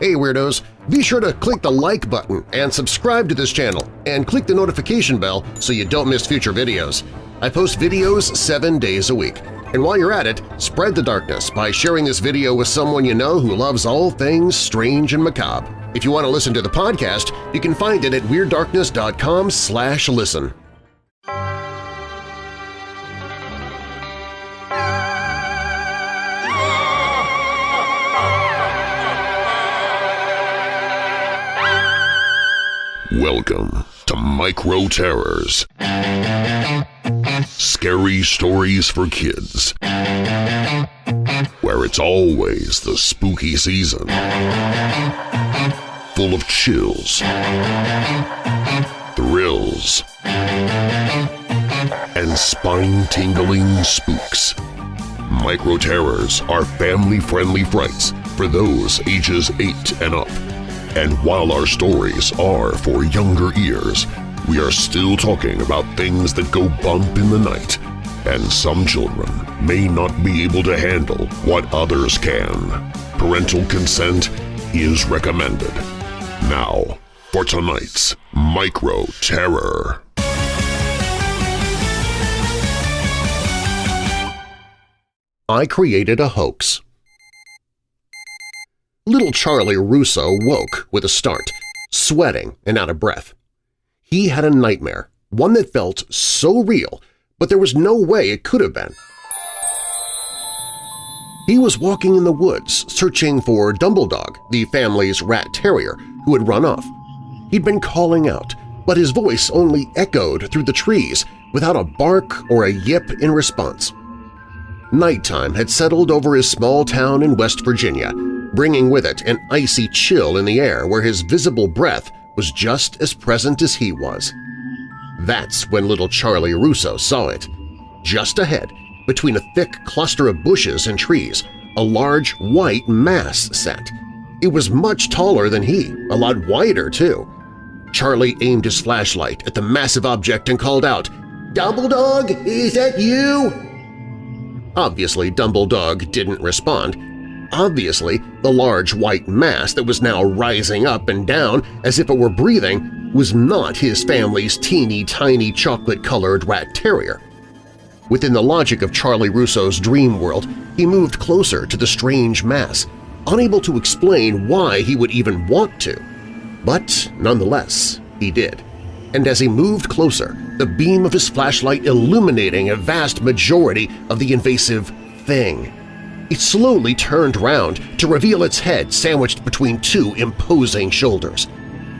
Hey Weirdos! Be sure to click the like button and subscribe to this channel and click the notification bell so you don't miss future videos. I post videos seven days a week. And while you're at it, spread the darkness by sharing this video with someone you know who loves all things strange and macabre. If you want to listen to the podcast, you can find it at WeirdDarkness.com slash listen. Welcome to Micro Terrors. Scary stories for kids. Where it's always the spooky season. Full of chills, thrills, and spine-tingling spooks. Micro Terrors are family-friendly frights for those ages 8 and up. And while our stories are for younger ears, we are still talking about things that go bump in the night, and some children may not be able to handle what others can. Parental consent is recommended. Now, for tonight's Micro Terror. I created a hoax. Little Charlie Russo woke with a start, sweating and out of breath. He had a nightmare, one that felt so real, but there was no way it could have been. He was walking in the woods searching for Dumbledog, the family's rat terrier, who had run off. He'd been calling out, but his voice only echoed through the trees without a bark or a yip in response. Nighttime had settled over his small town in West Virginia, bringing with it an icy chill in the air where his visible breath was just as present as he was. That's when little Charlie Russo saw it. Just ahead, between a thick cluster of bushes and trees, a large white mass sat. It was much taller than he, a lot wider too. Charlie aimed his flashlight at the massive object and called out, "'Dumbledog, is that you?' Obviously, Dumbledog didn't respond, Obviously, the large white mass that was now rising up and down as if it were breathing was not his family's teeny-tiny chocolate-colored rat terrier. Within the logic of Charlie Russo's dream world, he moved closer to the strange mass, unable to explain why he would even want to. But nonetheless, he did. And as he moved closer, the beam of his flashlight illuminating a vast majority of the invasive thing it slowly turned round to reveal its head sandwiched between two imposing shoulders.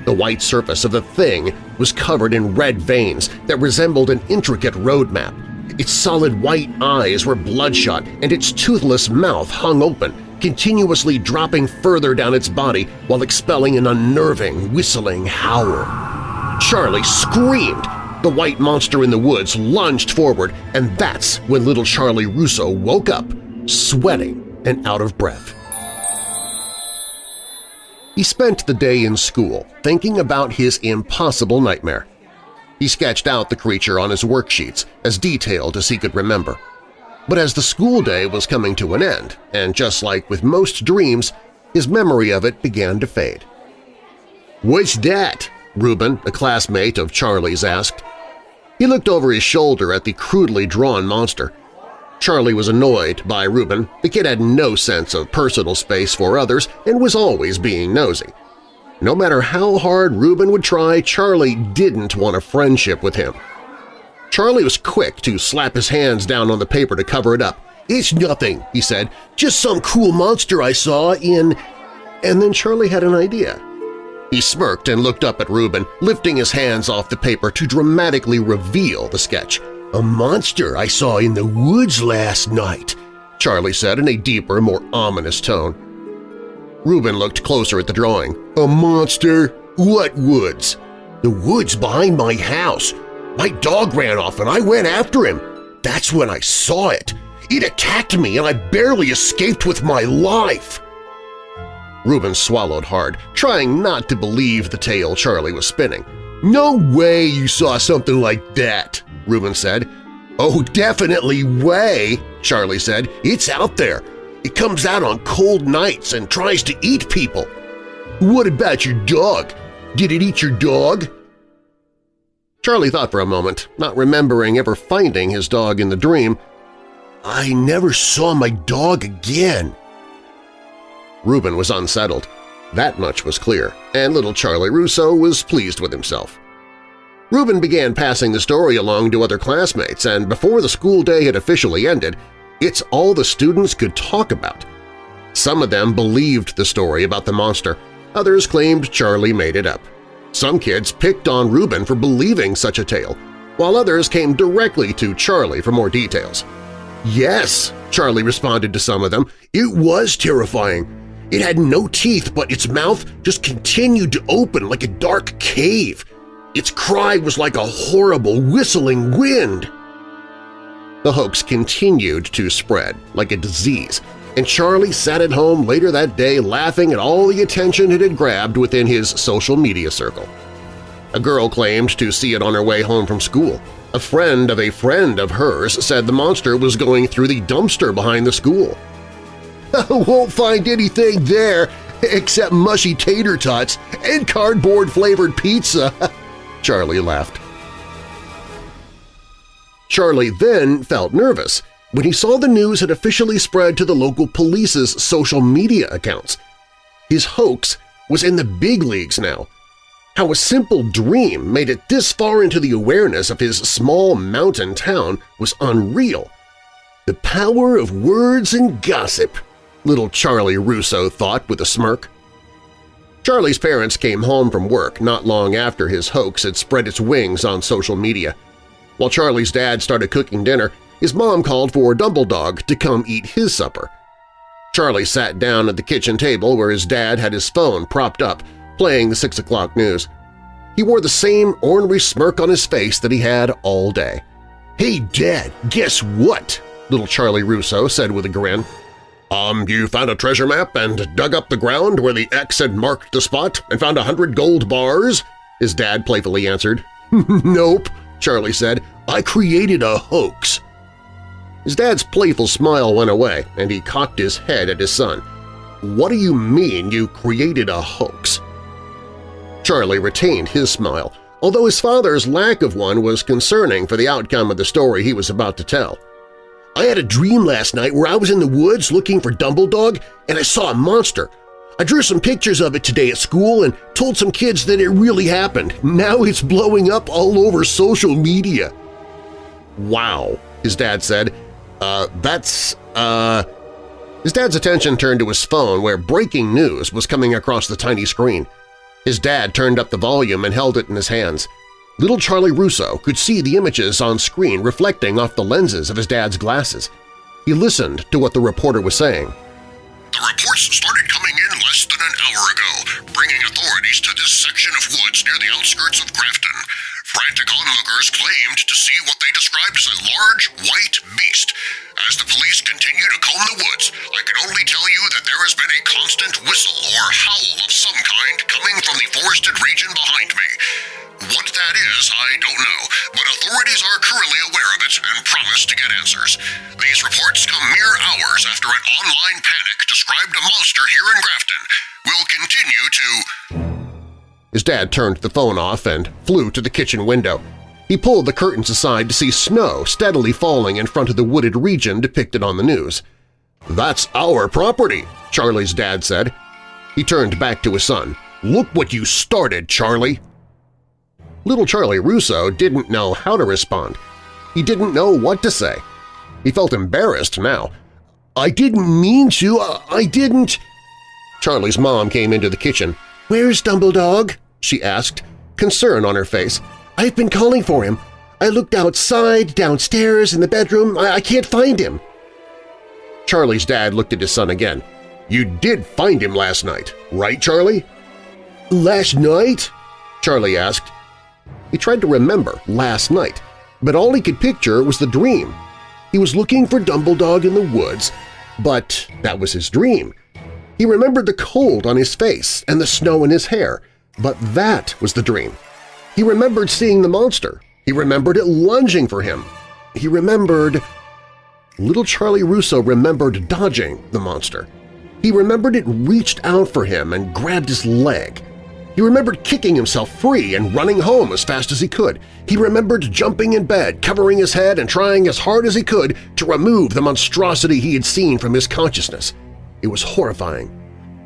The white surface of the thing was covered in red veins that resembled an intricate road map. Its solid white eyes were bloodshot and its toothless mouth hung open, continuously dropping further down its body while expelling an unnerving, whistling howl. Charlie screamed. The white monster in the woods lunged forward, and that's when little Charlie Russo woke up sweating and out of breath. He spent the day in school thinking about his impossible nightmare. He sketched out the creature on his worksheets as detailed as he could remember. But as the school day was coming to an end, and just like with most dreams, his memory of it began to fade. "'What's that?' Reuben, a classmate of Charlie's, asked. He looked over his shoulder at the crudely drawn monster. Charlie was annoyed by Reuben. The kid had no sense of personal space for others and was always being nosy. No matter how hard Reuben would try, Charlie didn't want a friendship with him. Charlie was quick to slap his hands down on the paper to cover it up. "'It's nothing,' he said. "'Just some cool monster I saw in…' And then Charlie had an idea. He smirked and looked up at Reuben, lifting his hands off the paper to dramatically reveal the sketch. A monster I saw in the woods last night, Charlie said in a deeper, more ominous tone. Reuben looked closer at the drawing. A monster? What woods? The woods behind my house. My dog ran off and I went after him. That's when I saw it. It attacked me and I barely escaped with my life. Reuben swallowed hard, trying not to believe the tale Charlie was spinning. No way you saw something like that, Reuben said. Oh, definitely way, Charlie said. It's out there. It comes out on cold nights and tries to eat people. What about your dog? Did it eat your dog? Charlie thought for a moment, not remembering ever finding his dog in the dream. I never saw my dog again. Reuben was unsettled. That much was clear, and little Charlie Russo was pleased with himself. Reuben began passing the story along to other classmates, and before the school day had officially ended, it's all the students could talk about. Some of them believed the story about the monster, others claimed Charlie made it up. Some kids picked on Reuben for believing such a tale, while others came directly to Charlie for more details. Yes, Charlie responded to some of them, it was terrifying. It had no teeth, but its mouth just continued to open like a dark cave. Its cry was like a horrible whistling wind. The hoax continued to spread like a disease, and Charlie sat at home later that day laughing at all the attention it had grabbed within his social media circle. A girl claimed to see it on her way home from school. A friend of a friend of hers said the monster was going through the dumpster behind the school. Won't find anything there except mushy tater tots and cardboard-flavored pizza, Charlie laughed. Charlie then felt nervous when he saw the news had officially spread to the local police's social media accounts. His hoax was in the big leagues now. How a simple dream made it this far into the awareness of his small mountain town was unreal. The power of words and gossip, little Charlie Russo thought with a smirk. Charlie's parents came home from work not long after his hoax had spread its wings on social media. While Charlie's dad started cooking dinner, his mom called for Dumbledog to come eat his supper. Charlie sat down at the kitchen table where his dad had his phone propped up, playing the 6 o'clock news. He wore the same ornery smirk on his face that he had all day. "'Hey, Dad, guess what?' little Charlie Russo said with a grin. Um, you found a treasure map and dug up the ground where the X had marked the spot and found a hundred gold bars? His dad playfully answered. nope, Charlie said. I created a hoax. His dad's playful smile went away, and he cocked his head at his son. What do you mean you created a hoax? Charlie retained his smile, although his father's lack of one was concerning for the outcome of the story he was about to tell. I had a dream last night where I was in the woods looking for Dumbledog and I saw a monster. I drew some pictures of it today at school and told some kids that it really happened. Now it's blowing up all over social media. Wow, his dad said, uh, that's, uh… His dad's attention turned to his phone where breaking news was coming across the tiny screen. His dad turned up the volume and held it in his hands. Little Charlie Russo could see the images on screen reflecting off the lenses of his dad's glasses. He listened to what the reporter was saying. The reports started coming in less than an hour ago, bringing authorities to this section of woods near the outskirts of Grafton. Frantic onlookers claimed to see what they described as a large, white beast. As the police continue to comb the woods, I can only tell you that there has been a constant whistle or howl of some kind coming from the forested region behind me. What that is, I don't know, but authorities are currently aware of it and promise to get answers. These reports come mere hours after an online panic described a monster here in Grafton. We'll continue to… His dad turned the phone off and flew to the kitchen window. He pulled the curtains aside to see snow steadily falling in front of the wooded region depicted on the news. "'That's our property,' Charlie's dad said. He turned back to his son. "'Look what you started, Charlie!' Little Charlie Russo didn't know how to respond. He didn't know what to say. He felt embarrassed now. "'I didn't mean to. I didn't…' Charlie's mom came into the kitchen. "'Where's Dumbledog?' she asked, concern on her face. "'I've been calling for him. I looked outside, downstairs, in the bedroom. I, I can't find him.' Charlie's dad looked at his son again. "'You did find him last night, right, Charlie?' "'Last night?' Charlie asked. He tried to remember last night, but all he could picture was the dream. He was looking for Dumbledog in the woods, but that was his dream. He remembered the cold on his face and the snow in his hair, but that was the dream. He remembered seeing the monster. He remembered it lunging for him. He remembered… Little Charlie Russo remembered dodging the monster. He remembered it reached out for him and grabbed his leg. He remembered kicking himself free and running home as fast as he could. He remembered jumping in bed, covering his head and trying as hard as he could to remove the monstrosity he had seen from his consciousness. It was horrifying,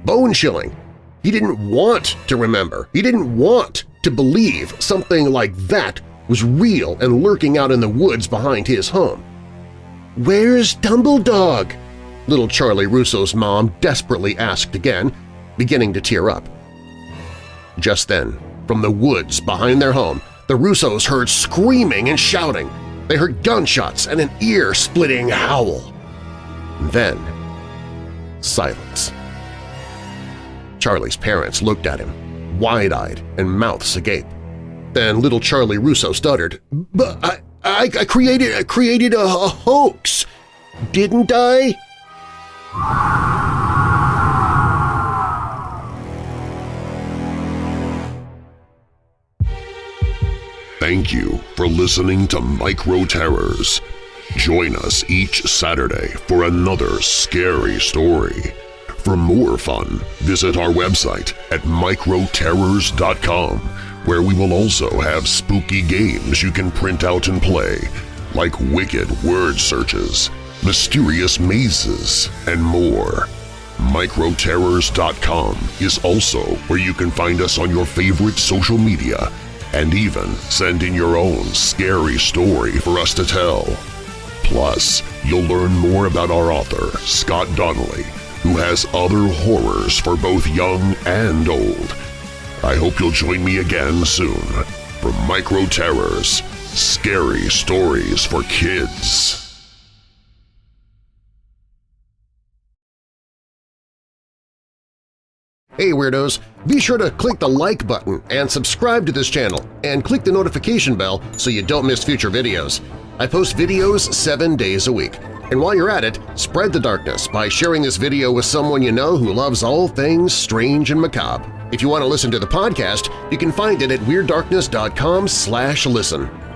bone-chilling. He didn't want to remember. He didn't want to believe something like that was real and lurking out in the woods behind his home. "'Where's Dumbledog?' little Charlie Russo's mom desperately asked again, beginning to tear up. Just then, from the woods behind their home, the Russos heard screaming and shouting. They heard gunshots and an ear-splitting howl. Then, silence. Charlie's parents looked at him, wide-eyed and mouths agape. Then little Charlie Russo stuttered, "But I, I, I created, I created a, a hoax, didn't I?" Thank you for listening to Micro Terrors. Join us each Saturday for another scary story. For more fun, visit our website at microterrors.com, where we will also have spooky games you can print out and play, like wicked word searches, mysterious mazes, and more. Microterrors.com is also where you can find us on your favorite social media and even send in your own scary story for us to tell. Plus, you'll learn more about our author, Scott Donnelly, who has other horrors for both young and old. I hope you'll join me again soon for Micro Terrors, Scary Stories for Kids. Hey Weirdos! Be sure to click the like button and subscribe to this channel and click the notification bell so you don't miss future videos. I post videos seven days a week. And while you're at it, spread the darkness by sharing this video with someone you know who loves all things strange and macabre. If you want to listen to the podcast, you can find it at WeirdDarkness.com listen.